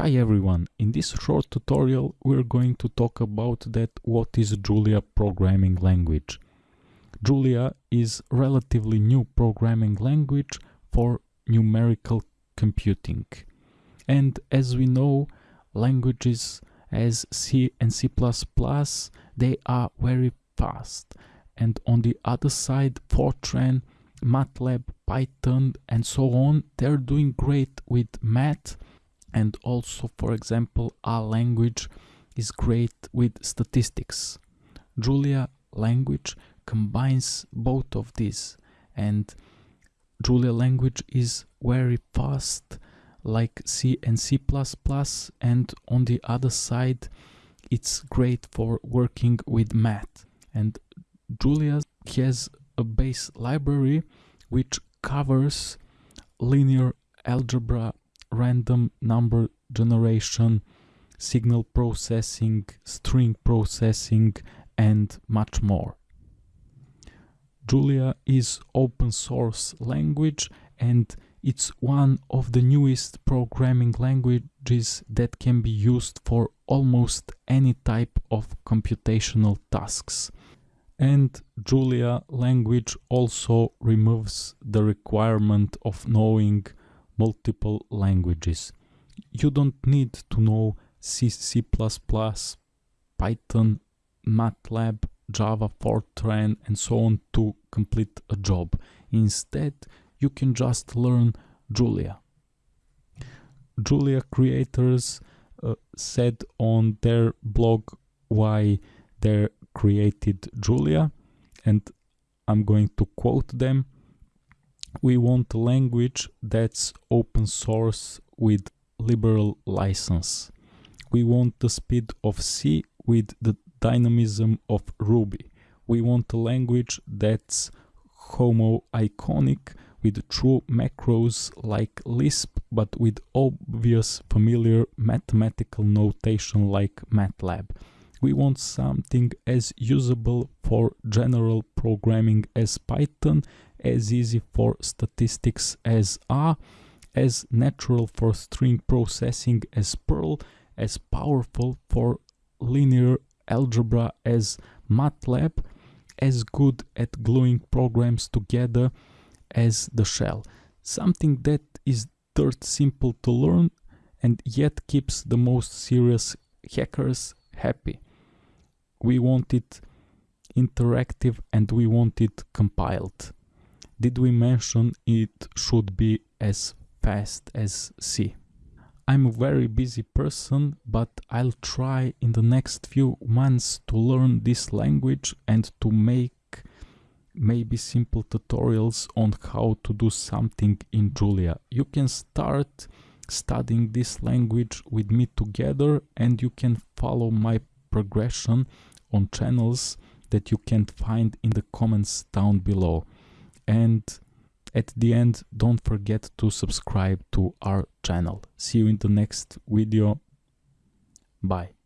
Hi everyone, in this short tutorial we're going to talk about that what is Julia programming language. Julia is relatively new programming language for numerical computing. And as we know, languages as C and C++, they are very fast. And on the other side, Fortran, MATLAB, Python and so on, they're doing great with math and also for example R language is great with statistics. Julia language combines both of these. And Julia language is very fast like C and C++ and on the other side it's great for working with math. And Julia has a base library which covers linear algebra random number generation, signal processing, string processing, and much more. Julia is open source language and it's one of the newest programming languages that can be used for almost any type of computational tasks. And Julia language also removes the requirement of knowing multiple languages. You don't need to know C, C++, Python, MATLAB, Java, Fortran and so on to complete a job. Instead, you can just learn Julia. Julia creators uh, said on their blog why they created Julia and I'm going to quote them we want a language that's open source with liberal license. We want the speed of C with the dynamism of Ruby. We want a language that's homo-iconic with true macros like Lisp but with obvious familiar mathematical notation like MATLAB. We want something as usable for general programming as Python as easy for statistics as R, as natural for string processing as Perl, as powerful for linear algebra as MATLAB, as good at gluing programs together as the shell. Something that is dirt simple to learn and yet keeps the most serious hackers happy. We want it interactive and we want it compiled did we mention it should be as fast as C? I'm a very busy person, but I'll try in the next few months to learn this language and to make maybe simple tutorials on how to do something in Julia. You can start studying this language with me together and you can follow my progression on channels that you can find in the comments down below and at the end don't forget to subscribe to our channel. See you in the next video. Bye